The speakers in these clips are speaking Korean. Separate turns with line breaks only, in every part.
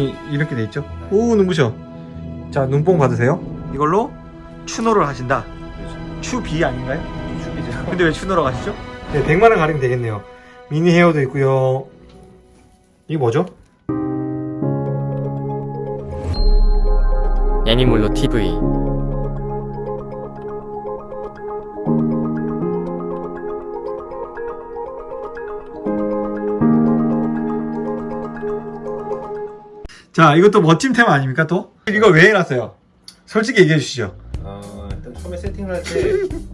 조명이 이렇게 돼 있죠? 오 눈부셔. 자 눈뽕 받으세요. 이걸로 추노를 하신다. 추비 아닌가요?
슈비죠.
근데 왜 추노로 가시죠? 네 100만원 가리면 되겠네요. 미니 헤어도 있고요. 이게 뭐죠?
애니몰로 TV
자 이것도 멋진 테마 아닙니까 또? 이거 왜 해놨어요? 솔직히 얘기해 주시죠
어, 일단 처음에 세팅을 할 때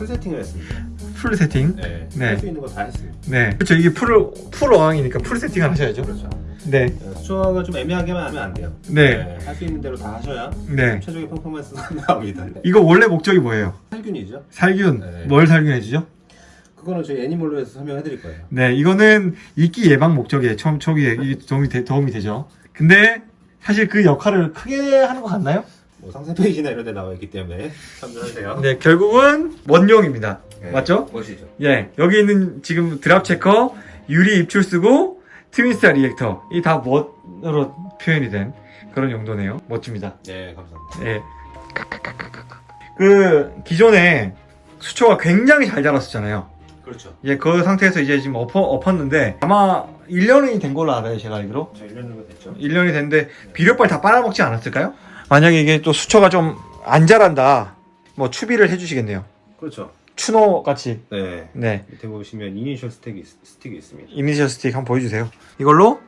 full 세팅을 했습니다.
full 세팅
네.
네.
할수 있는 거 다 했습니다.
네 그렇죠 이게 full, full 어항이니까 full 세팅을 하셔야죠
그렇죠.
네
어, 수정을 좀 애매하게만 하면 안 돼요.
네.
할 수 있는 대로 다 하셔야
네.
최종의 퍼포먼스가 나옵니다.
이거 원래 목적이 뭐예요?
살균이죠.
살균
네.
뭘 살균해 주죠?
그거는 저희 애니몰로 해서 설명해 드릴 거예요.
네 이거는 이끼 예방 목적에 처음 초기에 이게 도움이, 되, 도움이 되죠 근데 사실 그 역할을 크게 하는 것 같나요?
뭐 상세 페이지나 이런 데 나와 있기 때문에 참조하세요.
네 결국은 원용입니다
네.
맞죠?
멋이죠.
예 여기 있는 지금 drop checker 유리 입출수구 트윈스타 reactor 이 다 멋으로 표현이 된 그런 용도네요 멋집니다
네, 감사합니다.
예. 그 기존에 수초가 굉장히 잘 자랐었잖아요
그렇죠.
예, 그 상태에서 이제 지금 엎어, 엎었는데 아마 1년이 된 걸로 알아요 제가 알기로
저 1년 정도 됐죠.
1년이 됐는데 비료빨 다 빨아먹지 않았을까요? 만약에 이게 또 수초가 좀 안 자란다 뭐 추비를 해주시겠네요
그렇죠.
추노 같이
네.
네
밑에 보시면 이니셜 스틱이, 있- 스틱이 있습니다.
이니셜 스틱 한번 보여주세요 이걸로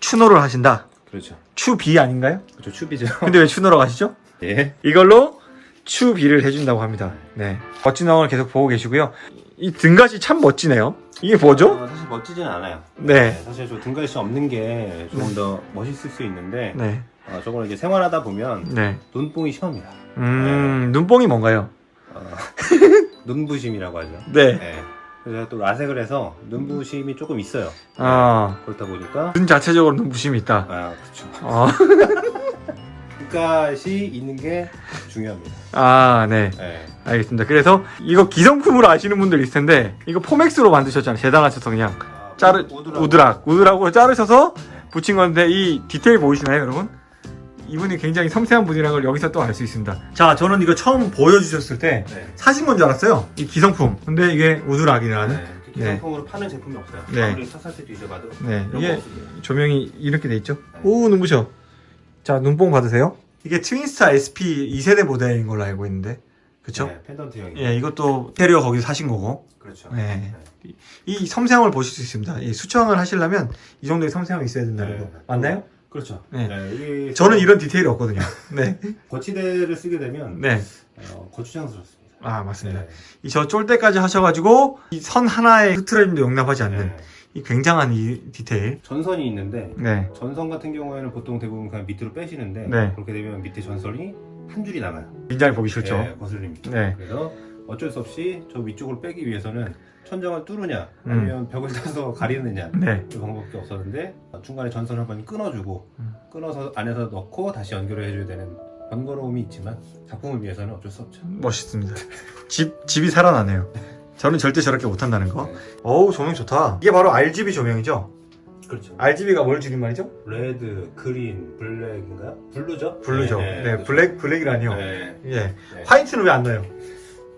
추노를 하신다
그렇죠.
추비 아닌가요?
그렇죠. 추비죠.
근데 왜 추노로 가시죠?
예.
이걸로 추비를 해준다고 합니다 네 멋진 어항을 계속 보고 계시고요 이 등갓이 참 멋지네요 이게 뭐죠?
어, 사실 멋지진 않아요.
네.
사실 저 등갈이 없는 게 조금 더 멋있을 수 있는데
네,
어, 저걸 이제 생활하다 보면
네.
눈뽕이 시험이다.
음, 눈뽕이 뭔가요?
어, 눈부심이라고 하죠.
네.
네. 그래서 제가 또 라섹을 해서 눈부심이 조금 있어요.
아,
그렇다 보니까
눈 자체적으로 눈부심이 있다.
아 그렇죠.
아,
눈가시 있는 게 중요합니다.
아, 네.
네.
알겠습니다. 그래서 이거 기성품으로 아시는 분들 있을 텐데, 이거 포맥스로 만드셨잖아요. 재단하셔서 그냥.
아,
자르,
우드라고.
우드락. 우드락으로 자르셔서 붙인 건데, 이 디테일 보이시나요, 여러분? 이분이 굉장히 섬세한 분이라는 걸 여기서 또 알 수 있습니다. 자, 저는 이거 처음 보여주셨을 때,
네.
사신 건 줄 알았어요. 이 기성품. 근데 이게 우드락이라는.
네. 이렇게 기성품으로 파는 제품이 없어요.
네.
샅샅이 뒤져봐도
네. 이게. 조명이 이렇게 돼 있죠? 오, 눈부셔. 자, 눈뽕 받으세요. 이게 트윈스타 SP 2세대 모델인 걸로 알고 있는데. 그쵸?
네, 펜던트형이.
예, 이것도 테리어 거기서 사신 거고.
그렇죠.
네. 이 섬세함을 보실 수 있습니다. 이 수청을 하시려면 이 정도의 섬세함이 있어야 된다는
네.
거. 맞나요?
그렇죠.
네.
이게
저는 이런 디테일이 없거든요. 네.
거치대를 쓰게 되면
네.
어, 거추장스럽습니다.
아, 맞습니다.
네.
이저 쫄대까지 하셔가지고 이 선 하나의 흐트러짐도 용납하지 않는
네.
이 굉장한 이 디테일.
전선이 있는데
네.
전선 같은 경우에는 보통 대부분 그냥 밑으로 빼시는데
네.
그렇게 되면 밑에 전선이 한 줄이 남아요.
굉장히 보기 싫죠.
네, 거슬립니다.
네.
그래서 어쩔 수 없이 저 위쪽을 빼기 위해서는 천장을 뚫느냐
음.
아니면 벽을 타서 가리느냐
네.
그 방법밖에 없었는데 중간에 전선을 한번 끊어주고
음.
끊어서 안에서 넣고 다시 연결을 해줘야 되는 번거로움이 있지만 작품을 위해서는 어쩔 수 없죠.
멋있습니다. 집, 집이 살아나네요. 저는 절대 저렇게 못한다는 거.
네.
어우, 조명 좋다. 이게 바로 RGB 조명이죠?
그렇죠.
RGB가 뭘 줄임말이죠?
red, green, black인가요? Blue죠?
Blue죠. 네, black, black이라니요.
네.
예.
네.
White는 왜 안 넣어요?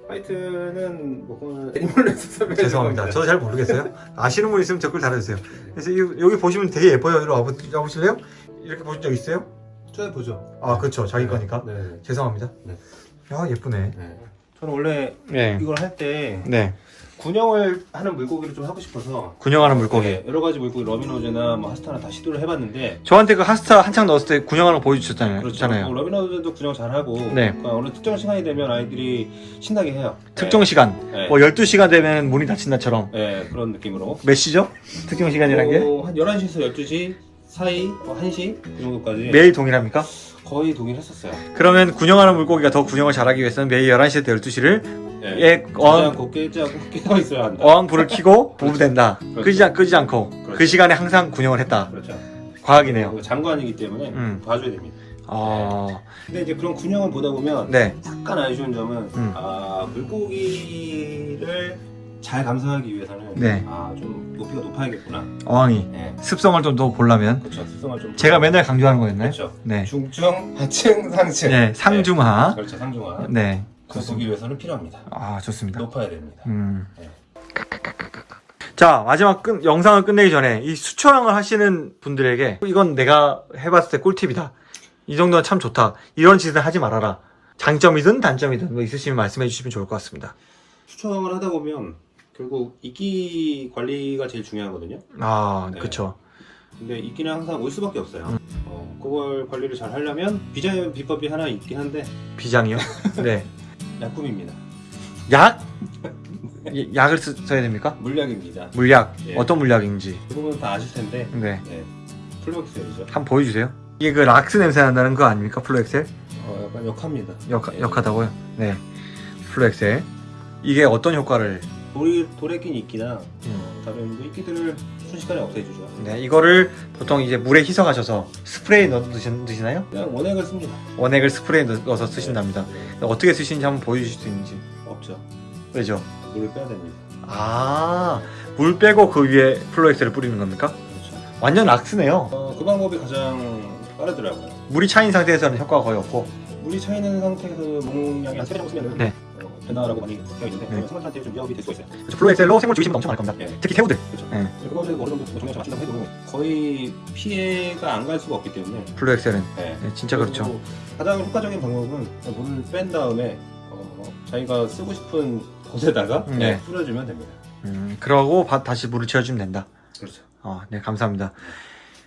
White는 뭐 그건 애니멀에서
죄송합니다. 저도 잘 모르겠어요. 아시는 분 있으면 댓글 달아주세요. 그래서 이- 여기 보시면 되게 예뻐요. 이리 와보, 와보실래요? 이렇게 보신 적 있어요?
저야 보죠.
아, 그렇죠. 자기 거니까.
네. 네.
죄송합니다.
네.
야, 예쁘네.
네. 저는 원래
네.
이걸 할 때
네.
군형을 하는 물고기를 좀 하고 싶어서
군형하는 물고기.
네, 여러 가지 물고기 러비노즈나 뭐 하스타나 다 시도를 해봤는데
저한테 그 하스타 한창 넣었을 때 군형하는 거 보여주셨잖아요.
그렇죠.
잖아요.
뭐 러비노즈도 군형 잘하고
네.
그러니까 어느 특정 시간이 되면 아이들이 신나게 해요.
특정 시간.
네.
뭐 12시간 되면 문이 닫힌다처럼.
네, 그런 느낌으로
몇 시죠? 특정 시간이란 게?
어, 한 11시에서 12시 사이, 뭐 1시 이 정도까지
매일 동일합니까?
거의 동일했었어요.
그러면 군형하는 물고기가 더 군형을 잘하기 위해서는 매일 11시부터 12시를
네.
예, 어항,
않고 깨어 있어야 한다.
어항 불을 켜고 부부된다.
그렇죠.
끄지, 않- 끄지 않고 그
그렇죠.
시간에 항상 군형을 했다.
그렇죠.
과학이네요.
장관이기 때문에
음.
봐줘야 됩니다.
아,
근데 이제 그런 군형을 보다 보면
네.
약간 아쉬운 점은
음.
아 물고기를 잘 감상하기 위해서는
네.
아 좀 높이가 높아야겠구나.
어항이
네.
습성을 좀 더 보려면
그렇죠. 습성을 좀
제가 맨날 강조하는 거였나요?
그렇죠.
네.
중증, 하층, 상층.
네, 상중하.
네. 그렇죠. 상중하.
네.
구속이 위해서는 필요합니다.
아, 좋습니다.
높아야 됩니다.
음.
네.
자, 마지막 끝, 영상을 끝내기 전에 이 수초항을 하시는 분들에게 이건 내가 해봤을 때 꿀팁이다. 이 정도는 참 좋다. 이런 짓은 하지 말아라. 장점이든 단점이든 뭐 있으시면 말씀해 주시면 좋을 것 같습니다.
수초항을 하다 보면 결국 이끼 관리가 제일 중요하거든요.
아,
네.
그쵸.
근데 이끼는 항상 올 수밖에 없어요.
음.
어, 그걸 관리를 잘 하려면 비장의 비법이 하나 있긴 한데
비장이요? 네.
약품입니다.
약? 이- 약을 쓰, 써야 됩니까?
물약입니다.
물약.
예.
어떤 물약인지.
대부분 다 아실 텐데
네.
네. 플로엑셀이죠.
한번 보여주세요. 이게 그 락스 냄새 난다는 거 아닙니까? 플로엑셀?
어, 약간 역합니다.
역,
네.
역하다고요? 네. 플로엑셀. 이게 어떤 효과를?
돌에 낀 이끼나
음.
어, 다른 뭐 이끼들을 순식간에 없애주죠.
네, 이거를 보통 이제 물에 희석하셔서 스프레이 넣어 드시, 드시 나요?
그냥 원액을 씁니다.
원액을 스프레이 넣어서 쓰신답니다.
네.
어떻게 쓰시는지 한번 보여주실 수 있는지.
없죠.
왜죠?
물을 빼야 됩니다.
아, 물 빼고 그 위에 플로엑셀을 뿌리는 겁니까?
그렇죠.
완전 락스네요.
어, 그 방법이 가장 빠르더라고요.
물이 차인 상태에서는 효과가 거의 없고.
물이 차 있는 상태에서 농약이 한 3배 정도 쓰면
네.
어, 된다라고 많이 되어 있는데
네.
그러면 생물한테 좀 위협이 될 수가 있어요.
그래서 플로엑셀로 생물 죽이시면 엄청 많을 겁니다.
네.
특히 새우들.
그렇죠.
네.
그거를 어느 정도 잘 맞춘다고 해도 거의 피해가 안 갈 수가 없기 때문에
플로엑셀은.
네.
네, 진짜 그렇죠.
가장 효과적인 방법은 물을 뺀 다음에 어, 자기가 쓰고 싶은 곳에다가
네.
네, 뿌려주면 됩니다.
음, 그러고 바- 다시 물을 채워주면 된다.
그렇죠.
어, 네, 감사합니다.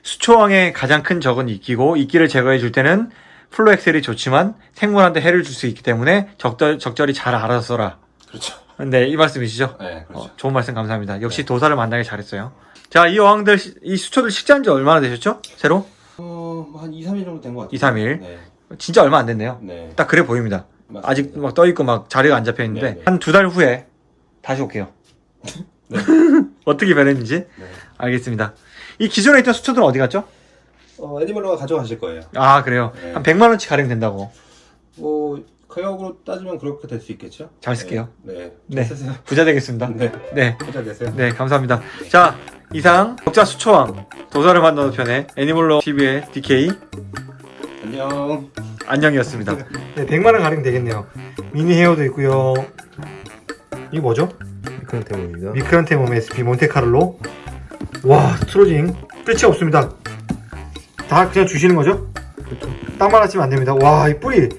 수초왕의 가장 큰 적은 이끼고, 이끼를 제거해 줄 때는 플로엑셀이 좋지만 생물한테 해를 줄 수 있기 때문에 적절, 적절히 잘 알아서 써라.
그렇죠.
네, 이 말씀이시죠?
네, 그렇죠.
어, 좋은 말씀 감사합니다. 역시 도사를 만나길 잘했어요. 자, 이 어항들, 시- 이 수초들 식재한 지 얼마나 되셨죠? 새로?
어, 뭐한 2, 3일 정도 된 것 같아요.
2, 3일.
네.
진짜 얼마 안 됐네요.
네.
딱 그래 보입니다.
맞습니다.
아직 막 떠있고 막 자리가 안 잡혀 있는데,
네, 네.
한두 달 후에 다시 올게요.
네.
어떻게 변했는지
네.
알겠습니다. 이 기존에 있던 수초들은 어디 갔죠?
어, 애니멀로가 가져가실 거예요.
아, 그래요.
네.
한 100만 원치 가량 된다고.
뭐 가격으로 따지면 그렇게 될 수 있겠죠?
잘 쓸게요.
네. 네.
네.
잘 쓰세요.
부자 되겠습니다.
네.
네.
부자 되세요.
네, 감사합니다. 자, 이상 독자 수초왕 도사를 만나는 편의 애니멀로 TV의 DK
안녕.
안녕이었습니다. 네, 100만 원 가량 되겠네요. 미니 헤어도 있고요. 이게 뭐죠?
미크란테모입니다.
미크란테몸 SP 몬테카를로. 와, 트로징 끝이 없습니다. 다 그냥 주시는 거죠? 땅만 하시면 안 됩니다. 와, 이 뿌리.